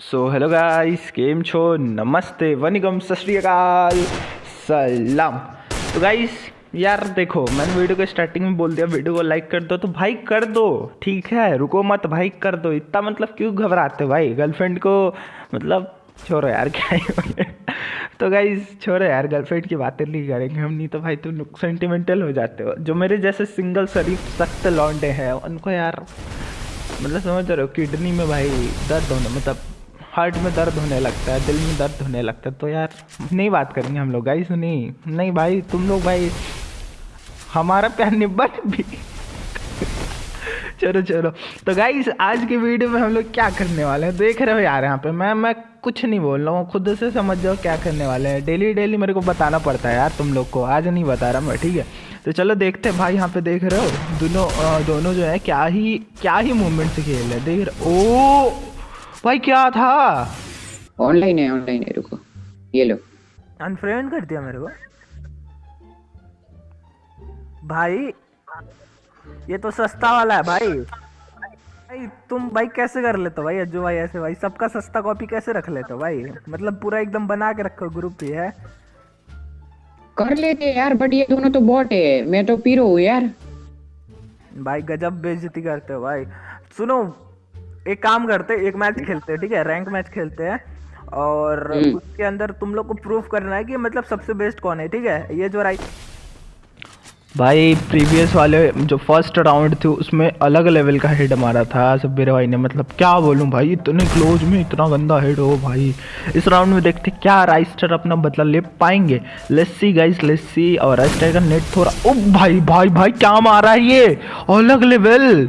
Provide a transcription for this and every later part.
So hello guys केम छो नमस्ते वनिकम सत सलाम तो गाइस यार देखो मैंने वीडियो के स्टार्टिंग में बोल दिया वीडियो को लाइक कर दो तो भाई कर दो ठीक है रुको मत भाई कर दो इतना मतलब क्यों घबराते हो भाई गर्लफ्रेंड को मतलब छोड़ो यार क्या ही तो गाइस छोड़ो यार गर्लफ्रेंड की बातें नहीं करेंगे हम, नहीं तो भाई तुम सेंटिमेंटल हो जाते हो। जो मेरे जैसे सिंगल शरीफ, सख्त लौंडे हैं, उनको यार मतलब समझ रहे हो, किडनी में भाई दर्द होना मतलब हार्ट में दर्द होने लगता है, दिल में दर्द होने लगता है। तो यार, नहीं बात करेंगे हम लोग, गाइस नहीं नहीं भाई, तुम लोग भाई, हमारा प्यार निब्बट भी। चलो चलो। तो गाइस, आज की वीडियो में हम लोग क्या करने वाले हैं? देख रहे हो यार यहाँ पे, मैं मैं कुछ नहीं बोल रहा हूँ, खुद से समझ जाओ क्या करने वाले हैं। डेली डेली मेरे को बताना पड़ता है यार तुम लोग को, आज नहीं बता रहा मैं, ठीक है? तो चलो देखते हैं, भाई यहाँ पे देख रहे हो, दोनों दोनों जो है क्या ही क्या ही मूवमेंट से खेल रहे देख रहे ओ! भाई क्या था? ऑनलाइन है ऑनलाइन है रुको। ये लो। अनफ्रेंड कर दिया मेरे को। भाई ये तो सस्ता वाला है भाई। भाई तुम भाई कैसे कर लेते हो भाई अज्जू भाई ऐसे? भाई सबका सस्ता कॉपी कैसे रख लेते हो भाई? मतलब पूरा एकदम बना के रखो ग्रुप ही है? कर लेते यार बट ये दोनों तो बॉट है। मैं तो पीरो हूँ यार। भाई गजब बेइज्जती करते हो भाई। सुनो एक काम करते एक मैच खेलते हैं ठीक है? रैंक मैच खेलते हैं और उसके अंदर तुम लोग को प्रूफ करना है कि मतलब सबसे बेस्ट कौन है ठीक है? ये जो राइट भाई प्रीवियस वाले जो फ़र्स्ट राउंड थे उसमें अलग लेवल का हेड मारा था सब्बीर भाई ने। मतलब क्या बोलूँ भाई इतने क्लोज में इतना गंदा हेड हो भाई। इस राउंड में देखते क्या राइस्टर अपना बदला ले पाएँगे। लेस्सी गाइस लेस्सी और राइस्टर का नेट थोड़ा ओ भाई भाई भाई क्या मारा है ये? अलग लेवल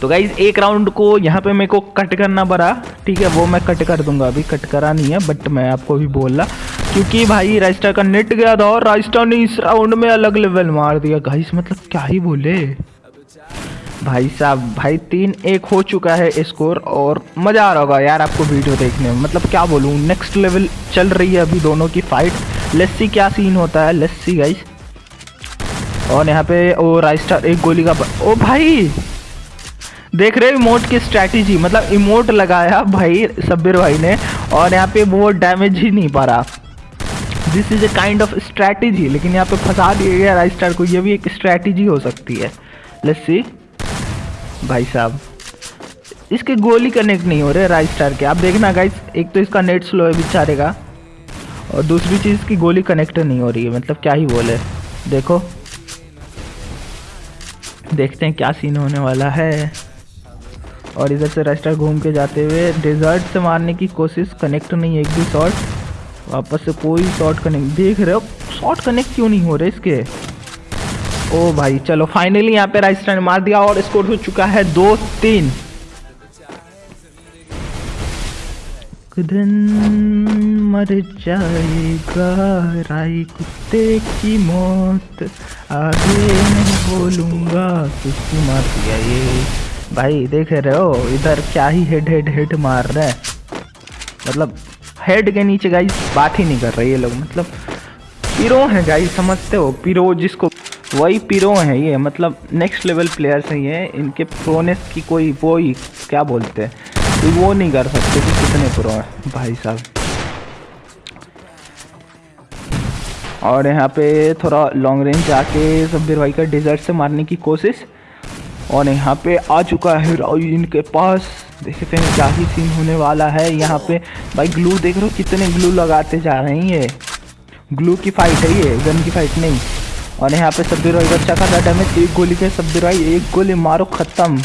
तो गाइज़ एक राउंड को यहाँ पे मेरे को कट करना पड़ा। ठीक है, वो मैं कट कर दूँगा। अभी कट करा नहीं है बट मैं आपको भी बोल रहा। क्योंकि भाई राइस्टर का नेट गया था और राइस्टर ने इस राउंड में अलग लेवल मार दिया। गाइस मतलब क्या ही बोले? भाई साहब, भाई, तीन एक हो चुका है स्कोर और मज़ा आ रहा होगा यार आपको वीडियो देखने में। मतलब क्या बोलूँ नेक्स्ट लेवल चल रही है अभी दोनों की फाइट लस्सी क्या सीन होता है। लस्सी गाइस और यहाँ पे, ओ राइस्टर एक गोली का ओ, भाई! देख रहे हो इमोट की स्ट्रैटेजी मतलब इमोट लगाया भाई सब्बिर भाई ने और यहाँ पे वो डैमेज ही नहीं पा रहा this is a kind of strategy लेकिन यहाँ पे फंसा दिया गया राइट स्टार को, ये भी एक स्ट्रैटेजी हो सकती है। लेट्स सी भाई साहब, इसके गोली कनेक्ट नहीं हो रहे राइट स्टार के। आप देखना गाइस एक तो इसका नेट स्लो है बेचारे का, और दूसरी चीज़ की गोली कनेक्ट नहीं हो रही है मतलब क्या ही बोले। देखो। देखते हैं क्या सीन होने वाला है। और इधर से रेस्टर घूम के जाते हुए डेजर्ट से मारने की कोशिश कनेक्ट नहीं है एक भी शॉट वापस से कोई शॉट कनेक्ट देख रहे हो? शॉट कनेक्ट क्यों नहीं हो रहे इसके? ओ भाई, चलो फाइनली यहाँ पे राइस्टर ने मार दिया और स्कोर हो चुका है दो तीन। दिन मर जाएगा कुत्ते की मौत, आगे नहीं बोलूँगा मार दिया ये। भाई, देख रहे हो, इधर क्या ही हेड हेड हेड मार रहे हैं। मतलब हेड के नीचे गाइस बात ही नहीं कर रहे ये लोग मतलब पीरो हैं गाइस समझते हो पीरो जिसको, वही पीरो हैं ये मतलब नेक्स्ट लेवल प्लेयर्स हैं ये, इनके प्रोनेस की कोई वो ही क्या बोलते हैं वो नहीं कर सकते कि कितने प्रो हैं, भाई साहब। और यहाँ पे थोड़ा लॉन्ग रेंज आके सब्बिर भाई का डिजर्ट से मारने की कोशिश। और यहाँ पे आ चुका है हीरोइन के पास। देखते हैं क्या ही सीन होने वाला है। यहाँ पे भाई ग्लू देख रहे हो कितने ग्लू लगाते जा रहे हैं ये। ग्लू की फाइट है ये गन की फाइट नहीं। और यहाँ पे सब्ज़ी रॉय अच्छा खासा डैमेज एक गोली के सब्ज़ी रॉय एक गोली मारो, ख़त्म।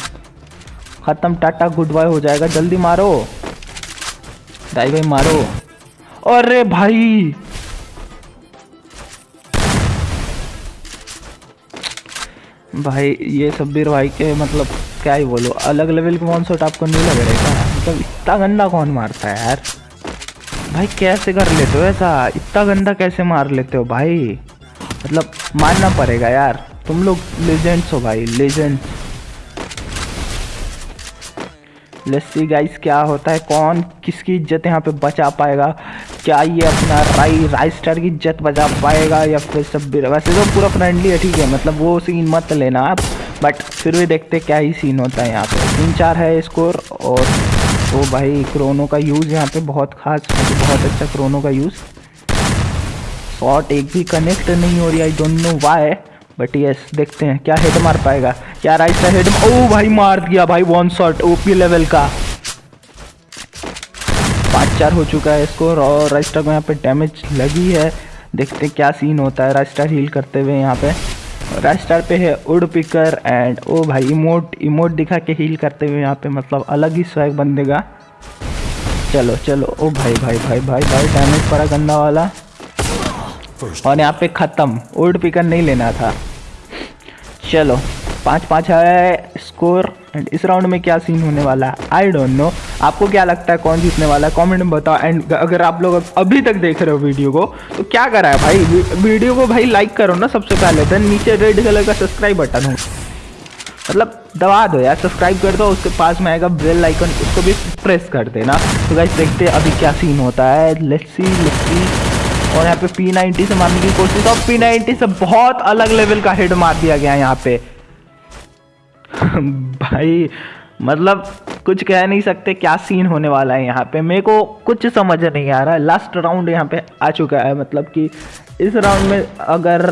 ख़त्म, टाटा गुड बाय हो जाएगा। जल्दी मारो। भाई भाई मारो। अरे भाई! भाई, ये सब्बीर भाई के मतलब क्या ही बोलो, अलग लेवल के शॉट आपको नहीं लग रहा है मतलब इतना गंदा कौन मारता है यार? भाई, कैसे कर लेते हो ऐसा? इतना गंदा कैसे मार लेते हो भाई? मतलब मानना पड़ेगा यार। तुम लोग लेजेंड्स हो भाई लेजेंड्स लेट्स गाइस क्या होता है? कौन किसकी इज़्ज़त यहाँ पे बचा पाएगा? क्या ये अपना राई राई स्टार की इज़्ज़त बचा पाएगा या फिर सब वैसे तो पूरा फ्रेंडली है, ठीक है मतलब वो सीन मत लेना आप बट फिर भी देखते क्या ही सीन होता है यहाँ पे। तीन चार है स्कोर और वो भाई क्रोनो का यूज़ यहाँ पे बहुत खास, बहुत अच्छा क्रोनो का यूज़ शॉट एक भी कनेक्ट नहीं हो रही I don't know why but yes देखते हैं, क्या हेड मार पाएगा। क्या राइट साइड ओ भाई, मार दिया भाई वन शॉट ओपी लेवल का। पाँच चार हो चुका है स्कोर और राइस्टर को यहाँ पे डैमेज लगी है। देखते क्या सीन होता है राइस्टर हील करते हुए यहाँ पे। राइस्टर पे है उड पिकर एंड ओ भाई इमोट इमोट दिखा के हील करते हुए यहाँ पे मतलब अलग ही स्वैग बन देगा चलो चलो, ओ भाई भाई भाई भाई भाई डैमेज पड़ा गंदा वाला। और यहाँ पे ख़त्म उड पिकर नहीं लेना था। चलो पाँच पाँच है स्कोर एंड इस राउंड में क्या सीन होने वाला है? आई डोंट नो आपको क्या लगता है कौन जीतने वाला है? कमेंट में बताओ एंड अगर आप लोग अभी तक देख रहे हो वीडियो को तो क्या करा है भाई? वीडियो को भाई लाइक करो ना सबसे पहले देन नीचे रेड कलर का सब्सक्राइब बटन हो। मतलब दबा दो यार सब्सक्राइब कर दो, उसके पास में आएगा बेल आइकन उसको भी प्रेस कर देना। तो गाइस देखते हैं अभी क्या सीन होता है। लेट्स सी लेट्स सी और यहाँ पे पी नाइनटी से मारने की कोशिश, और पी नाइनटी से बहुत अलग लेवल का हेड मार दिया गया है यहाँ पे। भाई मतलब कुछ कह नहीं सकते क्या सीन होने वाला है यहाँ पे। मेरे को कुछ समझ नहीं आ रहा। है लास्ट राउंड यहाँ पे आ चुका है मतलब कि इस राउंड में अगर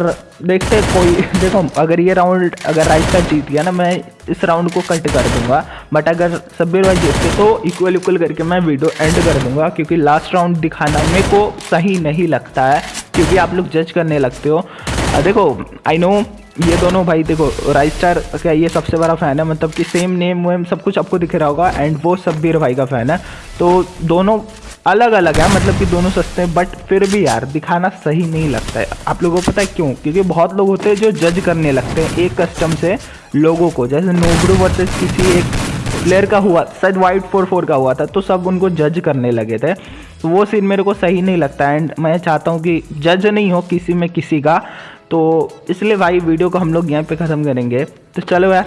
देखते कोई, देखो, अगर ये राउंड अगर राइट का जीत गया ना, मैं इस राउंड को कट कर दूँगा। बट अगर सब्बीर भाई जीतते तो इक्वल इक्वल करके मैं वीडियो एंड कर दूँगा, क्योंकि लास्ट राउंड दिखाना मेरे को सही नहीं लगता है, क्योंकि आप लोग जज करने लगते हो। देखो आई नो ये दोनों भाई देखो राइस्टार का ये सबसे बड़ा फ़ैन है मतलब कि सेम नेम वेम सब कुछ आपको दिख रहा होगा एंड वो सब्बीर भाई का फ़ैन है। तो दोनों अलग अलग है मतलब कि दोनों सस्ते हैं बट फिर भी यार, दिखाना सही नहीं लगता है। आप लोगों को पता है क्यों? क्योंकि बहुत लोग होते हैं जो जज करने लगते हैं, एक कस्टम से लोगों को। जैसे नोबरू वर्सेस किसी एक प्लेयर का हुआ, शायद वाइट फोर फोर का हुआ था तो सब उनको जज करने लगे थे। तो वो सीन मेरे को सही नहीं लगता एंड मैं चाहता हूँ कि जज नहीं हो किसी में किसी का तो इसलिए भाई वीडियो को हम लोग यहाँ पे ख़त्म करेंगे। तो चलो यार